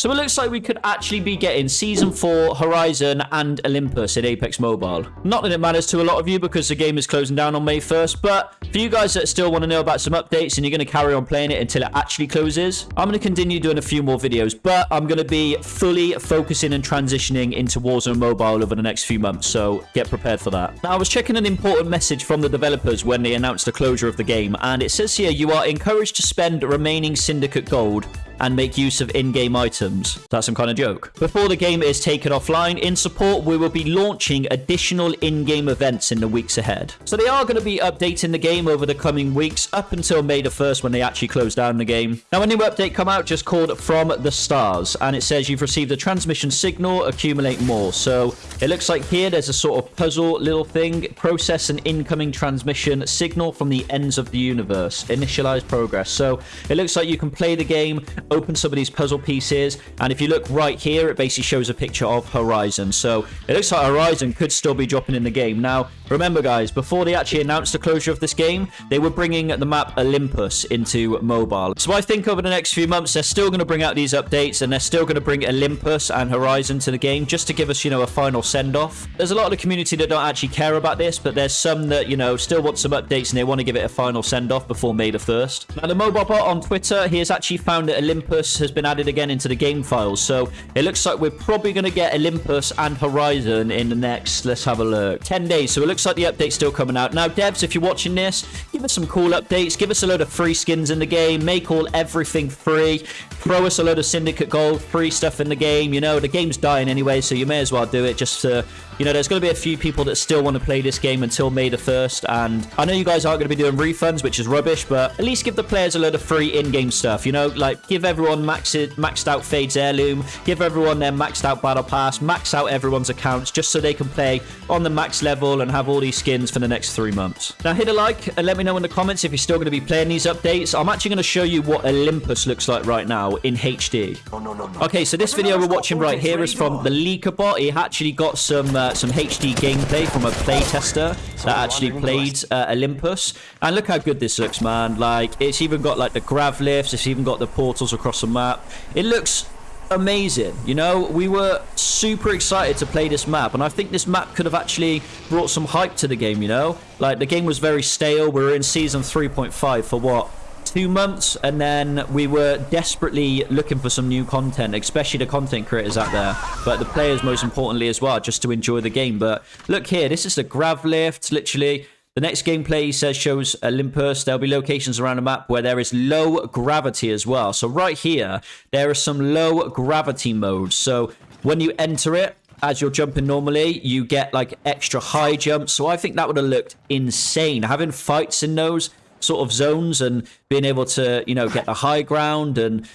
So it looks like we could actually be getting Season 4, Horizon, and Olympus in Apex Mobile. Not that it matters to a lot of you because the game is closing down on May 1st, but for you guys that still want to know about some updates and you're going to carry on playing it until it actually closes, I'm going to continue doing a few more videos, but I'm going to be fully focusing and transitioning into Warzone Mobile over the next few months, so get prepared for that. Now, I was checking an important message from the developers when they announced the closure of the game, and it says here you are encouraged to spend remaining Syndicate Gold and make use of in-game items. That's some kind of joke. Before the game is taken offline, in support, we will be launching additional in-game events in the weeks ahead. So they are going to be updating the game over the coming weeks up until May the 1st when they actually close down the game. Now, a new update come out just called From the Stars, and it says you've received a transmission signal, accumulate more. So it looks like here there's a sort of puzzle little thing, process an incoming transmission signal from the ends of the universe, initialize progress. So it looks like you can play the game open some of these puzzle pieces. And if you look right here, it basically shows a picture of Horizon. So it looks like Horizon could still be dropping in the game. Now, remember guys, before they actually announced the closure of this game, they were bringing the map Olympus into mobile. So I think over the next few months, they're still going to bring out these updates and they're still going to bring Olympus and Horizon to the game just to give us, you know, a final send-off. There's a lot of the community that don't actually care about this, but there's some that, you know, still want some updates and they want to give it a final send-off before May the 1st. Now, the mobile bot on Twitter, he has actually found that Olympus has been added again into the game files. So it looks like we're probably going to get Olympus and Horizon in the next, let's have a look, 10 days. So it looks like the update's still coming out. Now, devs, if you're watching this, give us some cool updates. Give us a load of free skins in the game. Make all everything free. Throw us a load of Syndicate Gold, free stuff in the game. You know, the game's dying anyway, so you may as well do it just to you know, there's going to be a few people that still want to play this game until May the 1st, and I know you guys aren't going to be doing refunds, which is rubbish, but at least give the players a load of free in-game stuff, you know? Like, give everyone maxed, maxed out Fade's Heirloom, give everyone their maxed out Battle Pass, max out everyone's accounts, just so they can play on the max level and have all these skins for the next three months. Now, hit a like and let me know in the comments if you're still going to be playing these updates. I'm actually going to show you what Olympus looks like right now in HD. No, no, no, okay, so this video we're watching right here is from the Leaker bot. He actually got some uh, some HD gameplay from a playtester that actually played uh, Olympus. And look how good this looks, man. Like, it's even got like the grav lifts. It's even got the portals across the map. It looks amazing. You know we were super excited to play this map and i think this map could have actually brought some hype to the game you know? Like the game was very stale. We were in season 3.5 for what two months? And then we were desperately looking for some new content especially the content creators out there but the players most importantly as well just to enjoy the game. But look here this is the grav lift literally the next gameplay he says shows Olympus. There'll be locations around the map where there is low gravity as well. So right here, there are some low gravity modes. So when you enter it, as you're jumping normally, you get like extra high jumps. So I think that would have looked insane. Having fights in those sort of zones and being able to, you know, get the high ground and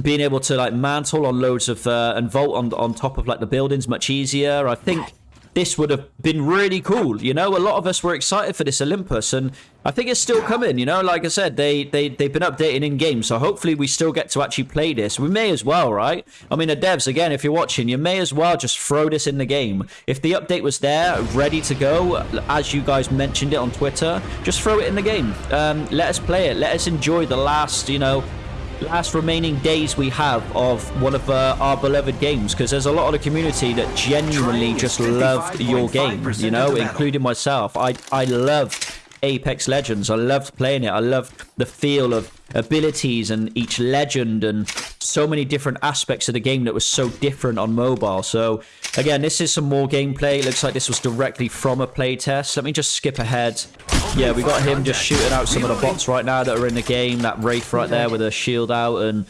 being able to like mantle on loads of uh, and vault on on top of like the buildings much easier. I think this would have been really cool. You know, a lot of us were excited for this Olympus, and I think it's still coming. You know, like I said, they they they've been updating in game, so hopefully we still get to actually play this. We may as well, right? I mean, the devs again, if you're watching, you may as well just throw this in the game. If the update was there, ready to go, as you guys mentioned it on Twitter, just throw it in the game. Um, let us play it. Let us enjoy the last, you know, last remaining days we have of one of uh, our beloved games because there's a lot of the community that genuinely just loved your game you know including myself i i love apex legends i loved playing it i loved the feel of abilities and each legend and so many different aspects of the game that was so different on mobile. So again, this is some more gameplay. It looks like this was directly from a playtest. Let me just skip ahead. Yeah, we got him just shooting out some of the bots right now that are in the game. That Wraith right there with a shield out and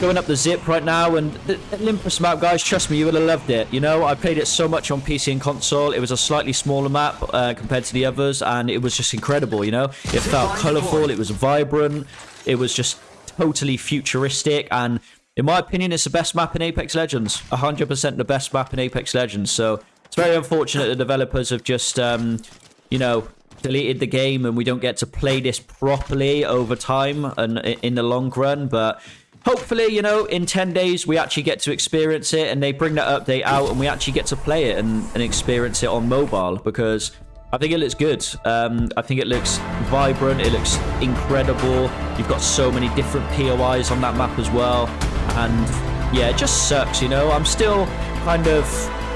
going up the zip right now. And the Olympus map guys trust me you would have loved it. You know I played it so much on PC and console. It was a slightly smaller map uh, compared to the others and it was just incredible you know? It felt colorful it was vibrant it was just totally futuristic and in my opinion it's the best map in Apex Legends. 100% the best map in Apex Legends. So it's very unfortunate the developers have just um, you know deleted the game and we don't get to play this properly over time and in the long run but hopefully you know in 10 days we actually get to experience it and they bring that update out and we actually get to play it and, and experience it on mobile because I think it looks good. Um, I think it looks vibrant. It looks incredible. You've got so many different POIs on that map as well. And yeah, it just sucks, you know. I'm still kind of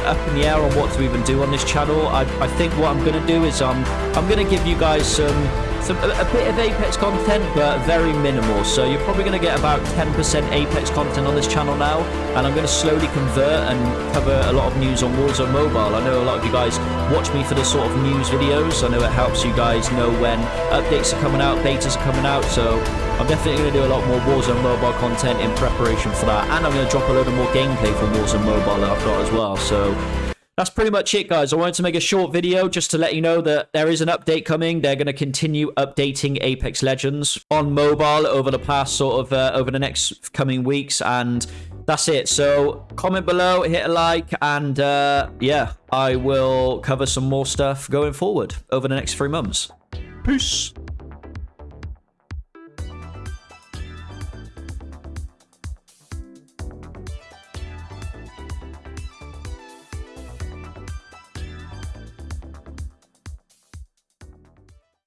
up in the air on what to even do on this channel. I, I think what I'm going to do is um, I'm going to give you guys some some, a, a, bit of Apex content, but very minimal. So you're probably going to get about 10% Apex content on this channel now, and I'm going to slowly convert and cover a lot of news on Warzone Mobile. I know a lot of you guys watch me for this sort of news videos. I know it helps you guys know when updates are coming out, betas are coming out, so I'm definitely going to do a lot more Warzone Mobile content in preparation for that, and I'm going to drop a load of more gameplay from Warzone Mobile that I've got as well. So that's pretty much it, guys. I wanted to make a short video just to let you know that there is an update coming. They're going to continue updating Apex Legends on mobile over the past sort of uh, over the next coming weeks, and that's it. So comment below, hit a like, and uh, yeah, I will cover some more stuff going forward over the next three months. Peace.